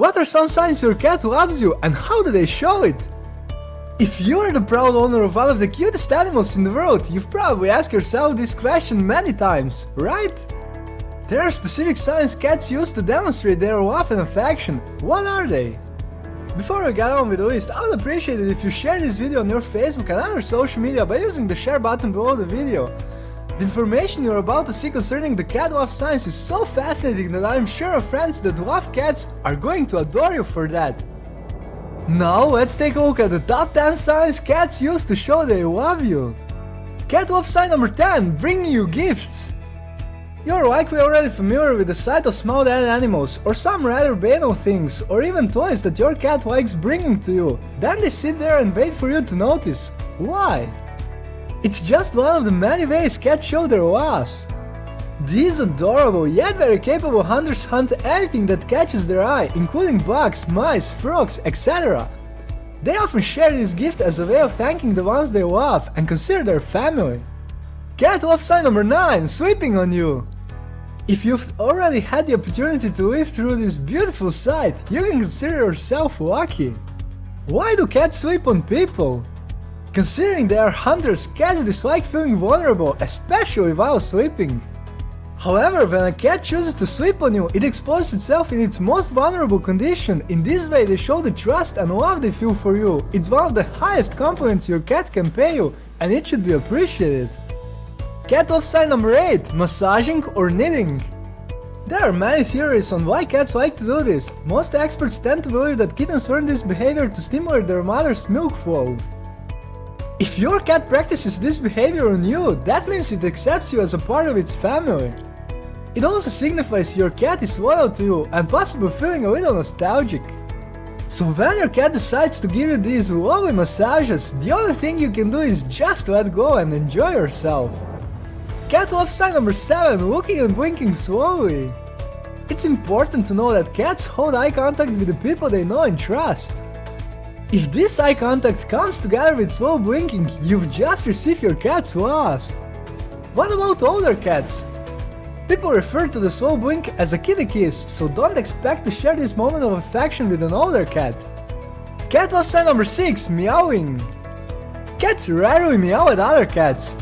What are some signs your cat loves you and how do they show it? If you're the proud owner of one of the cutest animals in the world, you've probably asked yourself this question many times, right? There are specific signs cats use to demonstrate their love and affection. What are they? Before we get on with the list, I would appreciate it if you share this video on your Facebook and other social media by using the share button below the video. The information you're about to see concerning the cat love signs is so fascinating that I'm sure our friends that love cats are going to adore you for that. Now let's take a look at the top 10 signs cats use to show they love you. Cat love sign number 10, bringing you gifts. You're likely already familiar with the sight of small dead animals, or some rather banal things, or even toys that your cat likes bringing to you. Then they sit there and wait for you to notice. Why? It's just one of the many ways cats show their love. These adorable yet very capable hunters hunt anything that catches their eye, including bugs, mice, frogs, etc. They often share this gift as a way of thanking the ones they love and consider their family. Cat love sign number 9, sweeping on you. If you've already had the opportunity to live through this beautiful sight, you can consider yourself lucky. Why do cats sweep on people? Considering they are hunters, cats dislike feeling vulnerable, especially while sleeping. However, when a cat chooses to sleep on you, it exposes itself in its most vulnerable condition. In this way they show the trust and love they feel for you. It's one of the highest compliments your cat can pay you, and it should be appreciated. Cat love sign number 8, massaging or knitting. There are many theories on why cats like to do this. Most experts tend to believe that kittens learn this behavior to stimulate their mother's milk flow. If your cat practices this behavior on you, that means it accepts you as a part of its family. It also signifies your cat is loyal to you and possibly feeling a little nostalgic. So when your cat decides to give you these lovely massages, the only thing you can do is just let go and enjoy yourself. Cat love sign number 7, looking and blinking slowly. It's important to know that cats hold eye contact with the people they know and trust. If this eye contact comes together with slow blinking, you've just received your cat's love. What about older cats? People refer to the slow blink as a kitty kiss, so don't expect to share this moment of affection with an older cat. Cat love sign number 6, meowing. Cats rarely meow at other cats.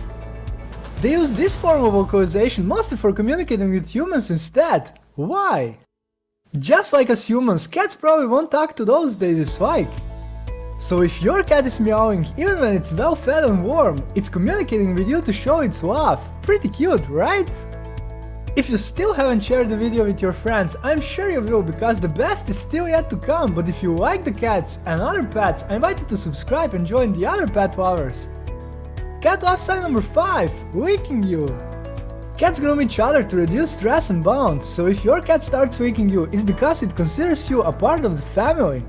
They use this form of vocalization mostly for communicating with humans instead. Why? Just like us humans, cats probably won't talk to those they dislike. So if your cat is meowing even when it's well fed and warm, it's communicating with you to show its love. Pretty cute, right? If you still haven't shared the video with your friends, I'm sure you will because the best is still yet to come, but if you like the cats and other pets, I invite you to subscribe and join the other pet lovers. Cat love sign number 5, licking you. Cats groom each other to reduce stress and bonds, so if your cat starts licking you, it's because it considers you a part of the family.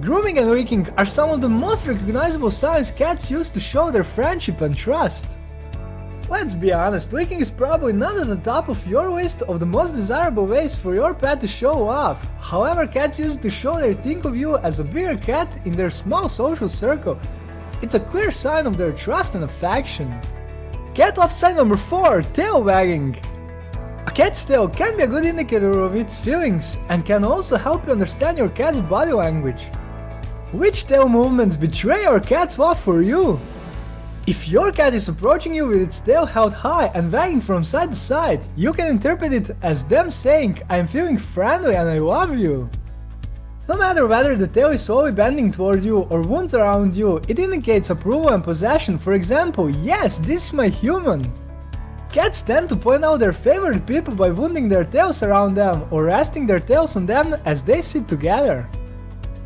Grooming and licking are some of the most recognizable signs cats use to show their friendship and trust. Let's be honest, licking is probably not at the top of your list of the most desirable ways for your pet to show love. However, cats use it to show they think of you as a bigger cat in their small social circle. It's a clear sign of their trust and affection. Cat love sign number 4, tail wagging. A cat's tail can be a good indicator of its feelings and can also help you understand your cat's body language. Which tail movements betray your cat's love for you? If your cat is approaching you with its tail held high and wagging from side to side, you can interpret it as them saying, I'm feeling friendly and I love you. No matter whether the tail is slowly bending toward you or wounds around you, it indicates approval and possession, for example, yes, this is my human. Cats tend to point out their favorite people by wounding their tails around them or resting their tails on them as they sit together.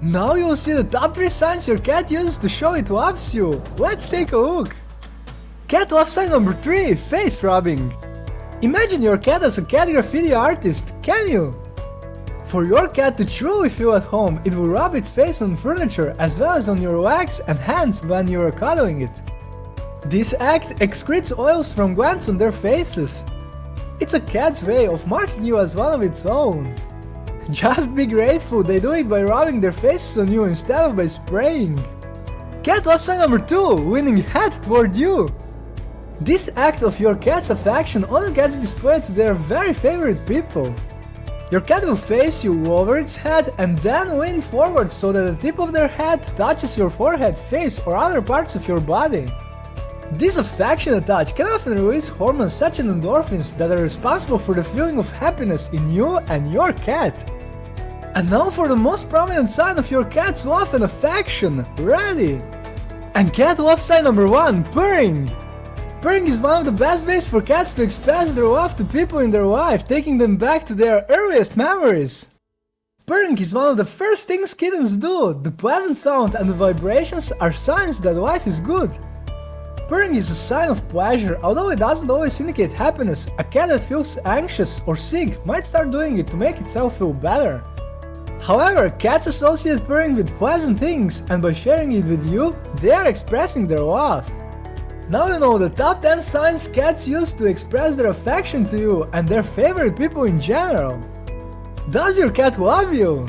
Now you'll see the top 3 signs your cat uses to show it loves you. Let's take a look. Cat love sign number 3, face rubbing. Imagine your cat as a cat graffiti artist, can you? For your cat to truly feel at home, it will rub its face on furniture as well as on your legs and hands when you are cuddling it. This act excretes oils from glands on their faces. It's a cat's way of marking you as one of its own. Just be grateful they do it by rubbing their faces on you instead of by spraying. Cat love sign number 2, leaning head toward you. This act of your cat's affection only gets displayed to their very favorite people. Your cat will face you, over its head, and then lean forward so that the tip of their head touches your forehead, face, or other parts of your body. This affectionate touch can often release hormones such as endorphins that are responsible for the feeling of happiness in you and your cat. And now for the most prominent sign of your cat's love and affection, ready! And cat love sign number 1, purring! Purring is one of the best ways for cats to express their love to people in their life, taking them back to their earliest memories. Purring is one of the first things kittens do. The pleasant sound and the vibrations are signs that life is good. Purring is a sign of pleasure, although it doesn't always indicate happiness. A cat that feels anxious or sick might start doing it to make itself feel better. However, cats associate purring with pleasant things, and by sharing it with you, they are expressing their love. Now you know the top 10 signs cats use to express their affection to you and their favorite people in general. Does your cat love you?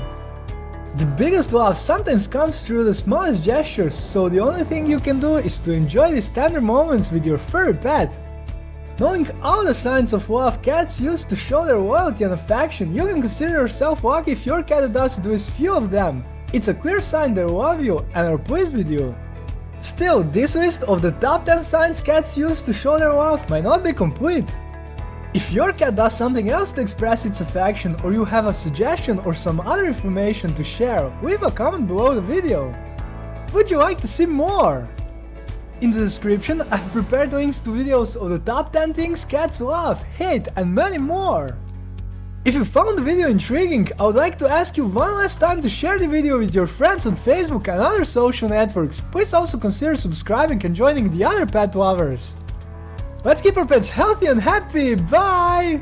The biggest love sometimes comes through the smallest gestures, so the only thing you can do is to enjoy these tender moments with your furry pet. Knowing all the signs of love cats use to show their loyalty and affection, you can consider yourself lucky if your cat does at least few of them. It's a clear sign they love you and are pleased with you. Still, this list of the top 10 signs cats use to show their love might not be complete. If your cat does something else to express its affection or you have a suggestion or some other information to share, leave a comment below the video. Would you like to see more? In the description I've prepared links to videos of the top 10 things cats love, hate and many more. If you found the video intriguing, I would like to ask you one last time to share the video with your friends on Facebook and other social networks. Please also consider subscribing and joining the other pet lovers. Let's keep our pets healthy and happy, bye!